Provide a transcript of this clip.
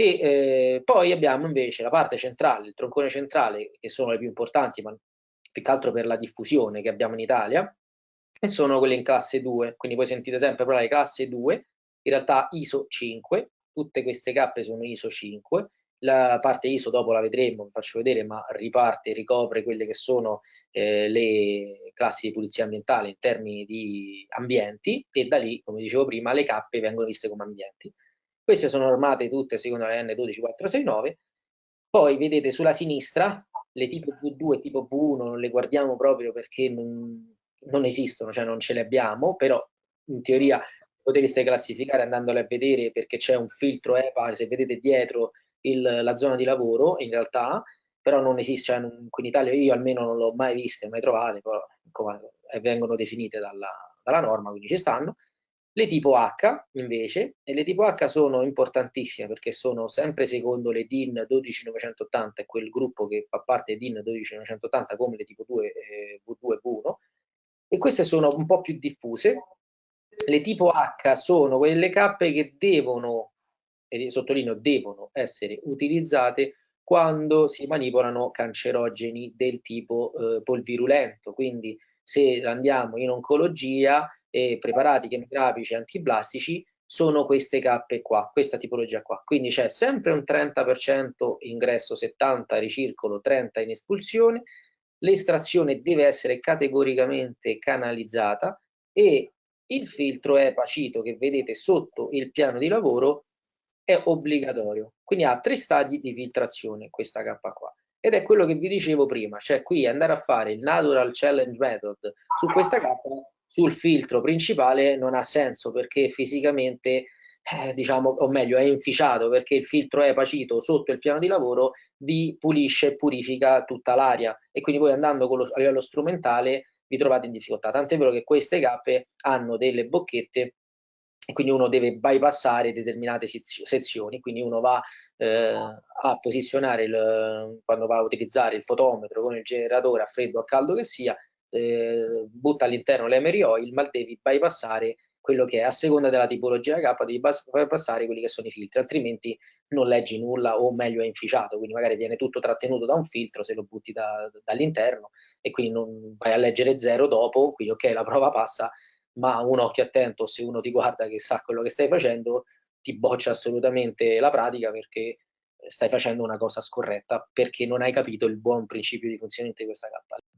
E eh, poi abbiamo invece la parte centrale, il troncone centrale, che sono le più importanti, ma più che altro per la diffusione che abbiamo in Italia, e sono quelle in classe 2. Quindi voi sentite sempre parlare di classe 2, in realtà ISO 5, tutte queste cappe sono ISO 5, la parte ISO dopo la vedremo, vi faccio vedere, ma riparte, ricopre quelle che sono eh, le classi di pulizia ambientale in termini di ambienti e da lì, come dicevo prima, le cappe vengono viste come ambienti. Queste sono armate tutte secondo la N12469. Poi vedete sulla sinistra le tipo V2 e tipo V1 non le guardiamo proprio perché non, non esistono, cioè non ce le abbiamo, però in teoria potreste classificare andandole a vedere perché c'è un filtro EPA, se vedete dietro il, la zona di lavoro in realtà, però non esiste, cioè, qui in Italia io almeno non l'ho mai viste, mai trovate, però come, vengono definite dalla, dalla norma, quindi ci stanno. Le tipo H invece, e le tipo H sono importantissime perché sono sempre secondo le DIN 12980, è quel gruppo che fa parte di DIN 12980 come le tipo 2, eh, V2 e V1, e queste sono un po' più diffuse. Le tipo H sono quelle cappe che devono, e sottolineo devono essere utilizzate quando si manipolano cancerogeni del tipo eh, polvirulento, quindi se andiamo in oncologia e preparati chemiografici antiblastici sono queste cappe qua, questa tipologia qua. Quindi c'è sempre un 30% ingresso, 70 ricircolo, 30 in espulsione, l'estrazione deve essere categoricamente canalizzata e il filtro EPA-CITO che vedete sotto il piano di lavoro è obbligatorio. Quindi ha tre stadi di filtrazione questa K qua. Ed è quello che vi dicevo prima, cioè qui andare a fare il Natural Challenge Method su questa K sul filtro principale non ha senso perché fisicamente eh, diciamo, o meglio, è inficiato perché il filtro è pacito sotto il piano di lavoro vi pulisce e purifica tutta l'aria e quindi voi andando lo, a livello strumentale vi trovate in difficoltà. Tant'è vero che queste cappe hanno delle bocchette e quindi uno deve bypassare determinate sezioni, quindi uno va eh, a posizionare il, quando va a utilizzare il fotometro con il generatore a freddo o a caldo che sia, eh, butta all'interno l'emery oil, ma devi bypassare quello che è a seconda della tipologia K devi passare quelli che sono i filtri, altrimenti non leggi nulla o meglio è inficiato, quindi magari viene tutto trattenuto da un filtro se lo butti da, dall'interno e quindi non vai a leggere zero dopo, quindi ok la prova passa, ma un occhio attento se uno ti guarda che sa quello che stai facendo ti boccia assolutamente la pratica perché stai facendo una cosa scorretta perché non hai capito il buon principio di funzionamento di questa K.